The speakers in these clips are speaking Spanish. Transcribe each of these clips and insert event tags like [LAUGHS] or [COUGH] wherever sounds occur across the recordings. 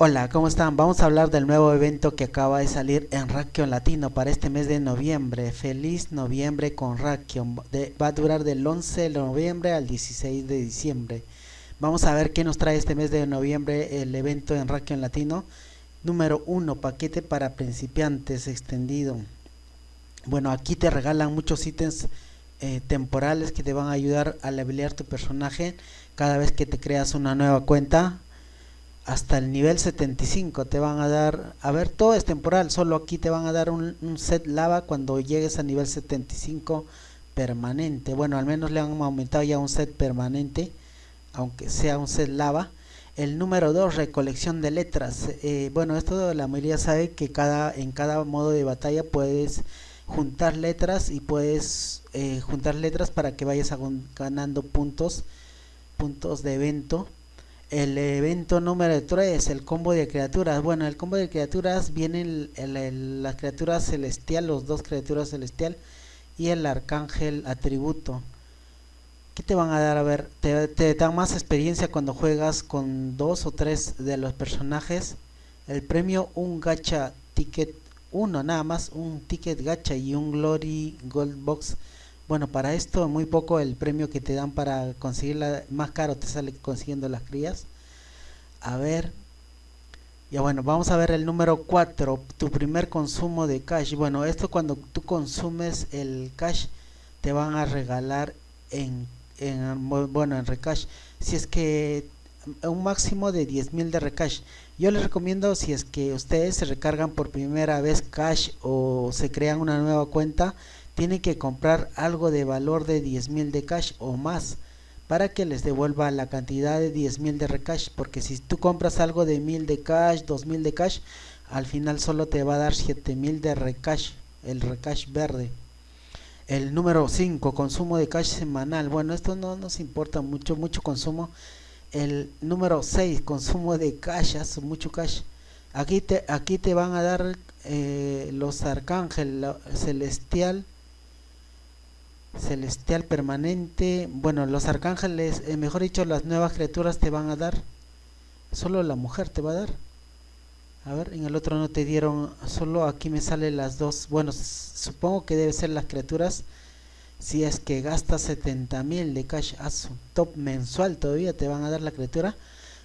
Hola, ¿cómo están? Vamos a hablar del nuevo evento que acaba de salir en Rakion Latino para este mes de noviembre. Feliz noviembre con Rakion. va a durar del 11 de noviembre al 16 de diciembre. Vamos a ver qué nos trae este mes de noviembre el evento en Rakion Latino. Número 1, paquete para principiantes extendido. Bueno, aquí te regalan muchos ítems eh, temporales que te van a ayudar a levelear tu personaje cada vez que te creas una nueva cuenta hasta el nivel 75 te van a dar, a ver, todo es temporal, solo aquí te van a dar un, set lava cuando llegues a nivel 75 permanente. Bueno, al menos le han aumentado ya un set permanente, aunque sea un set lava. El número 2, recolección de letras. Eh, bueno, esto la mayoría sabe que cada en cada modo de batalla puedes juntar letras y puedes eh, juntar letras para que vayas ganando puntos, puntos de evento el evento número 3, el combo de criaturas. Bueno, el combo de criaturas vienen las criaturas celestial, los dos criaturas celestial y el arcángel atributo. ¿Qué te van a dar? A ver, te, te dan más experiencia cuando juegas con dos o tres de los personajes. El premio, un gacha ticket, uno nada más, un ticket gacha y un glory gold box bueno, para esto muy poco el premio que te dan para conseguirla, más caro te sale consiguiendo las crías. A ver, ya bueno, vamos a ver el número 4, tu primer consumo de cash. Bueno, esto cuando tú consumes el cash te van a regalar en, en bueno, en recash. Si es que un máximo de 10.000 de recash. Yo les recomiendo si es que ustedes se recargan por primera vez cash o se crean una nueva cuenta, tienen que comprar algo de valor de 10.000 de cash o más para que les devuelva la cantidad de 10.000 de recash porque si tú compras algo de 1000 de cash 2000 de cash al final solo te va a dar 7000 de recash el recash verde. El número 5 consumo de cash semanal. Bueno esto no nos importa mucho mucho consumo. El número 6 consumo de cash mucho cash. Aquí te aquí te van a dar eh, los arcángel celestial celestial permanente. Bueno los arcángeles eh, mejor dicho las nuevas criaturas te van a dar. Solo la mujer te va a dar. A ver en el otro no te dieron solo aquí me salen las dos. Bueno supongo que debe ser las criaturas si es que gastas 70 mil de cash a su top mensual todavía te van a dar la criatura.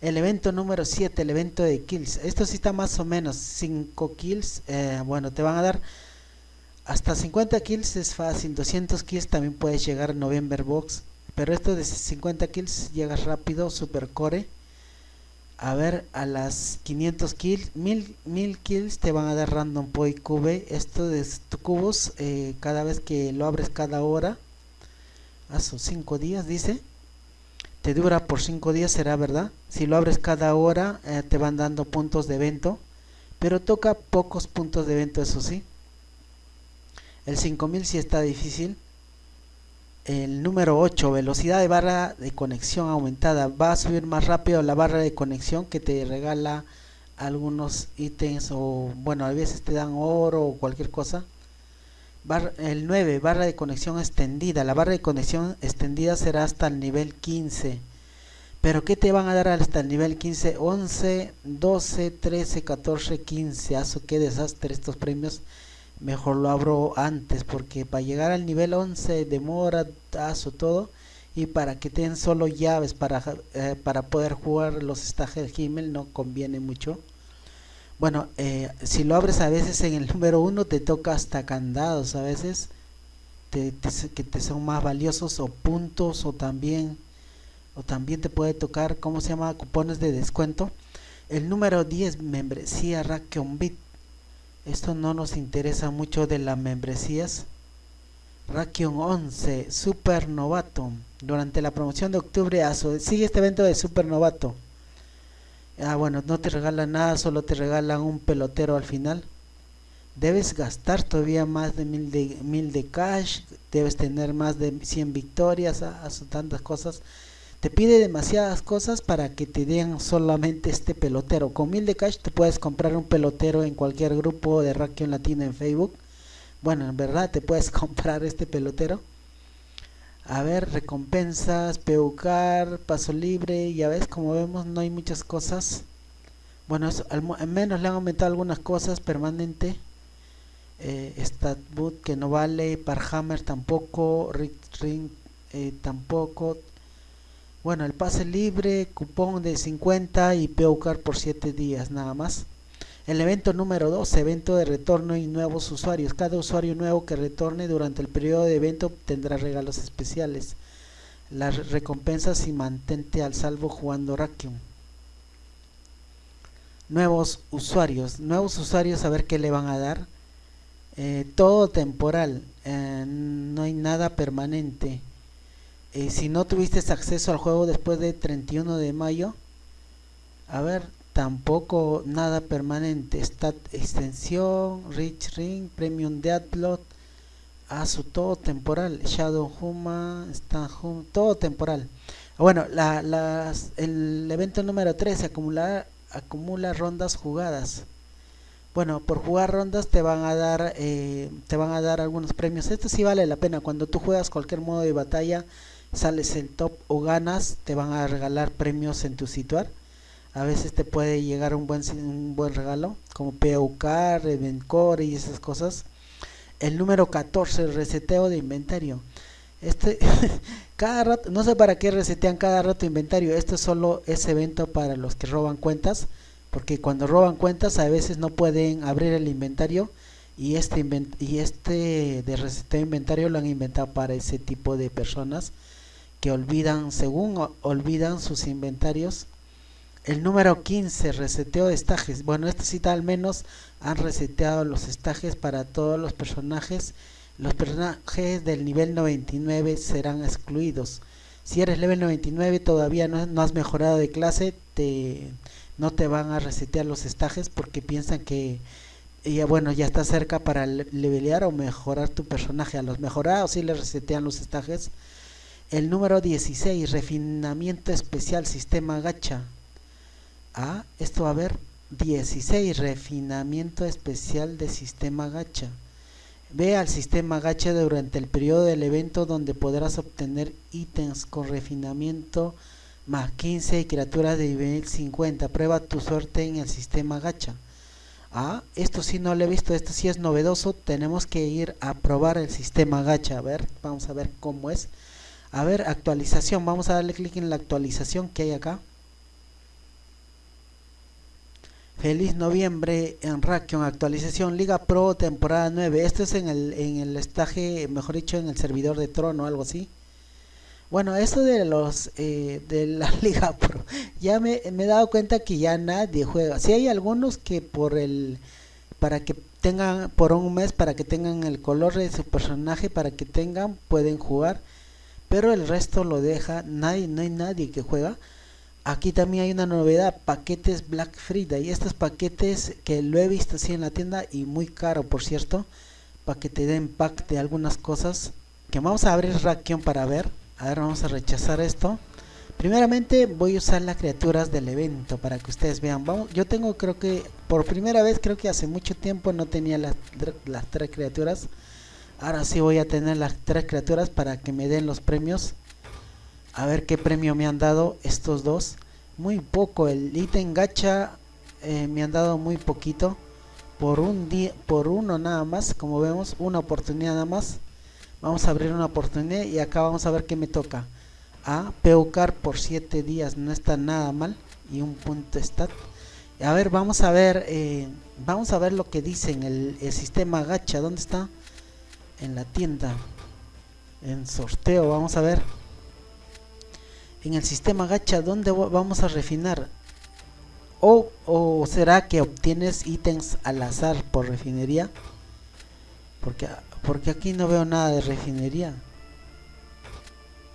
El evento número 7 el evento de kills. Esto sí está más o menos 5 kills eh, bueno te van a dar hasta 50 kills es fácil, 200 kills también puedes llegar en November Box. Pero esto de 50 kills llegas rápido, super core. A ver, a las 500 kills, 1000, 1000 kills te van a dar random point cube. Esto de tu cubos, eh, cada vez que lo abres cada hora, a sus 5 días dice. Te dura por 5 días, será verdad. Si lo abres cada hora, eh, te van dando puntos de evento. Pero toca pocos puntos de evento, eso sí. El 5000 sí está difícil. El número 8, velocidad de barra de conexión aumentada. Va a subir más rápido la barra de conexión que te regala algunos ítems o bueno, a veces te dan oro o cualquier cosa. el 9, barra de conexión extendida. La barra de conexión extendida será hasta el nivel 15. Pero ¿qué te van a dar hasta el nivel 15? 11, 12, 13, 14, 15. Aso, qué desastre estos premios mejor lo abro antes porque para llegar al nivel 11 demora tazo todo y para que tengan solo llaves para, eh, para poder jugar los stages Himmel no conviene mucho. Bueno eh, si lo abres a veces en el [LAUGHS] número 1 te toca hasta candados a veces te, que te son más valiosos o puntos o también o también te puede tocar cómo se llama cupones de descuento. El número 10 membresía Rakion Bit esto no nos interesa mucho de las membresías. Rakion 11, Super Novato. Durante la promoción de octubre, sigue este evento de Super Novato. Ah, bueno, no te regalan nada, solo te regalan un pelotero al final. Debes gastar todavía más de mil de, mil de cash, debes tener más de 100 victorias, a, ah, tantas cosas te pide demasiadas cosas para que te den solamente este pelotero. Con mil de cash te puedes comprar un pelotero en cualquier grupo de Rakion Latino en Facebook. Bueno, en verdad te puedes [LAUGHS] comprar este pelotero. A ver, recompensas, peucar, paso libre, ya ves, como vemos no hay muchas cosas. bueno al, menos le han aumentado algunas cosas permanente eh, Statboot que no vale Parhammer tampoco Ring eh, tampoco bueno el pase libre cupón de 50 y POCAR por 7 días nada más el evento número 2, evento de retorno y nuevos usuarios. Cada usuario nuevo que retorne durante el periodo de evento tendrá regalos especiales. Las recompensas y mantente al salvo jugando Rakium. Nuevos usuarios. Nuevos usuarios a ver qué le van a dar. Eh, todo temporal. Eh, no hay nada permanente. Eh, si no tuviste acceso al juego después de 31 de mayo. A ver, tampoco nada permanente. Stat extensión rich ring premium deadlock a su todo temporal. Shadow huma está todo temporal. Bueno la, las, el evento número 13 acumula acumula rondas jugadas. Bueno por jugar rondas te van a dar eh, te van a dar algunos premios. Esto sí vale la pena. Cuando tú juegas cualquier modo de batalla sales en top o ganas te van a regalar premios en tu situar a veces te puede llegar un buen, un buen regalo, como PUK, Revencore y esas cosas. El número 14, el reseteo de inventario. Este, [LAUGHS] cada rato, no sé para qué resetean cada rato inventario. Esto es solo ese evento para los que roban cuentas. Porque cuando roban cuentas a veces no pueden abrir el inventario. Y este, y este de reseteo inventario lo han inventado para ese tipo de personas que olvidan, según olvidan sus inventarios el número 15, reseteo de estajes. Bueno, esta cita al menos han reseteado los estajes para todos los personajes. Los personajes del nivel 99 serán excluidos. Si eres level 99 todavía no, has mejorado de clase, te, no te van a resetear los estajes porque piensan que ya bueno ya está cerca para levelear o mejorar tu personaje. A los mejorados sí les resetean los estajes. El número 16, refinamiento especial, sistema gacha. Esto va a haber 16 refinamiento especial de sistema gacha. Ve al sistema gacha durante el periodo del evento donde podrás obtener ítems con refinamiento más 15 criaturas de nivel 50 prueba tu suerte en el sistema gacha. Ah, esto sí no lo he visto esto sí es novedoso. Tenemos que ir a probar el sistema gacha. A ver vamos a ver cómo es a ver actualización vamos a darle clic en la actualización que hay acá Feliz noviembre en Rakion, actualización Liga Pro temporada 9. Esto es en el, en el estaje, mejor dicho, en el servidor de Trono, algo así. Bueno, esto de los eh, de la [LAUGHS] Liga Pro, ya me, me, he dado cuenta que ya nadie juega. Si hay algunos que por el para que tengan por un mes para que tengan el color de su personaje para que tengan pueden jugar, pero el resto lo deja, nadie no hay nadie que juega. Aquí también hay una novedad paquetes Black Friday. Estos paquetes que lo he visto así en la tienda y muy caro por cierto para que te den pack de algunas cosas que vamos a abrir Rakion para ver. A ver vamos a rechazar esto. Primeramente voy a usar las criaturas del evento para que ustedes vean. Vamos yo tengo creo que por primera vez creo que hace mucho tiempo no tenía las, las tres criaturas ahora sí voy a tener las tres criaturas para que me den los premios. A ver qué premio me han dado estos dos. Muy poco el ítem gacha eh, me han dado muy poquito. Por un día por uno nada más como vemos una oportunidad nada más. Vamos a abrir una oportunidad y acá vamos a ver qué me toca. A peucar por 7 días no está nada mal y un punto stat. A ver vamos a ver eh, vamos a ver lo que dicen el, el sistema gacha dónde está en la tienda en sorteo vamos a ver en el sistema gacha ¿dónde vamos a refinar? O, ¿O será que obtienes ítems al azar por refinería? Porque, porque aquí no veo nada de refinería.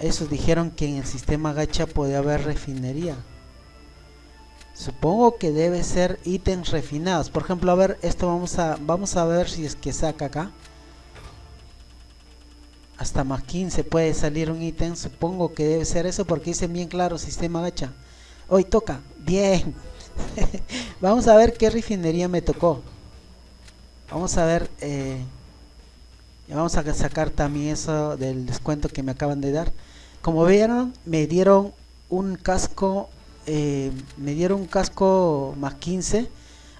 Eso dijeron que en el sistema gacha puede haber refinería. Supongo que debe ser ítems refinados. Por ejemplo, a ver, esto vamos a vamos a ver si es que saca acá hasta más 15 puede salir un ítem supongo que debe ser eso porque dice bien claro sistema gacha. Hoy toca bien. [LAUGHS] Vamos a ver qué refinería me tocó. Vamos a ver eh, vamos a sacar también eso del descuento que me acaban de dar. Como vieron me dieron un casco eh, me dieron un casco más 15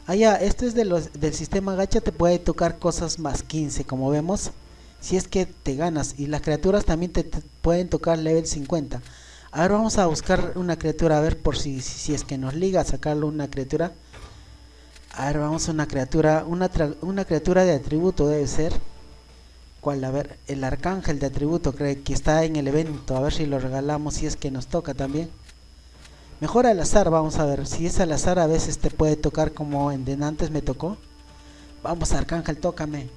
ah ya esto es de los del sistema gacha te puede tocar cosas más 15 como vemos si es que te ganas. Y las criaturas también te, pueden tocar level 50 ahora vamos a buscar una criatura a ver por si, si, es que nos liga a sacarlo una criatura. A ver vamos a una criatura una, una criatura de atributo debe ser cuál a ver el arcángel de atributo cree que está en el evento. A ver si lo regalamos si es que nos toca también. Mejor al azar vamos a ver. Si es al azar a veces te puede tocar como en antes me tocó. Vamos arcángel tócame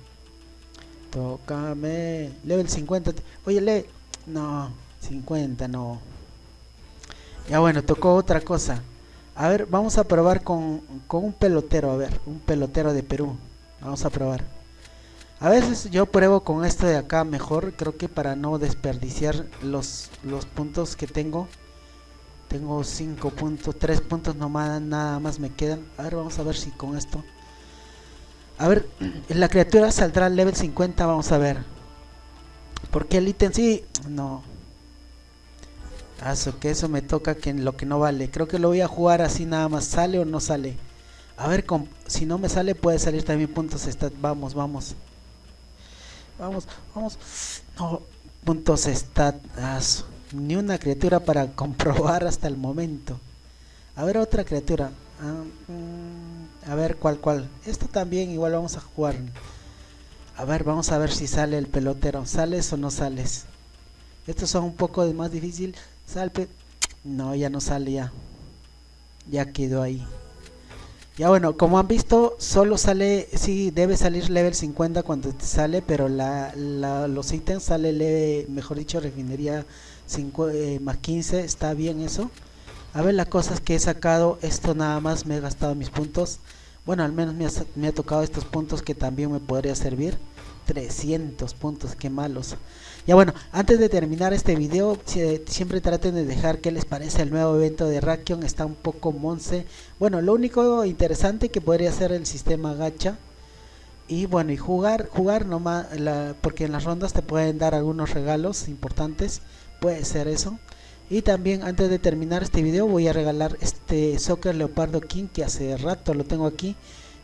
Tócame. Level 50. Oye, le. No, 50 no. Ya bueno, tocó otra cosa. A ver, vamos a probar con, con un pelotero. A ver, un pelotero de Perú. Vamos a probar. A veces yo pruebo con esto de acá mejor. Creo que para no desperdiciar los, los puntos que tengo. Tengo 5 puntos, 3 puntos nomás, nada más me quedan. A ver, vamos a ver si con esto a ver, la criatura saldrá al level 50, vamos a ver. Porque el ítem sí, no. Eso, que eso me toca que lo que no vale. Creo que lo voy a jugar así nada más. ¿Sale o no sale? A ver, si no me sale puede salir también puntos stat. Vamos, vamos. Vamos, vamos. No, puntos stat. Ni una criatura para [LAUGHS] comprobar hasta el momento. A ver, otra criatura. Ah, mm, a ver cuál, cuál. Esto también igual vamos a jugar. A ver, vamos a ver si sale el pelotero. ¿Sales o no sales? Estos son un poco más difícil. Salpe. No, ya no sale ya. Ya quedó ahí. Ya bueno, como han visto, solo sale, sí, debe salir level 50 cuando te sale, pero la, los ítems sale, leve, mejor dicho, refinería 5, eh, más 15, está bien eso. A ver las cosas que he sacado, esto nada más me he gastado mis puntos. Bueno, al menos me ha, tocado estos puntos que también me podría servir. 300 puntos, qué malos. Ya bueno, antes de terminar este video, siempre traten de dejar qué les parece el nuevo evento de Rakion. Está un poco monce. Bueno, lo único interesante que podría ser el sistema gacha. Y bueno, y jugar, jugar nomás, porque en las rondas te pueden dar algunos regalos importantes. Puede ser eso. Y también antes de terminar este video voy a regalar este Soccer Leopardo King que hace rato lo tengo aquí.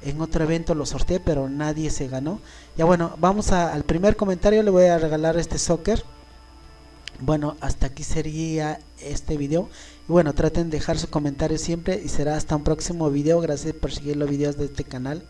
En otro evento lo sorteé pero nadie se ganó. Ya bueno, vamos al primer comentario, le voy a regalar este Soccer. Bueno, hasta aquí sería este video. Y bueno, traten de dejar su comentario siempre y será hasta un próximo video. Gracias por seguir los videos de este canal.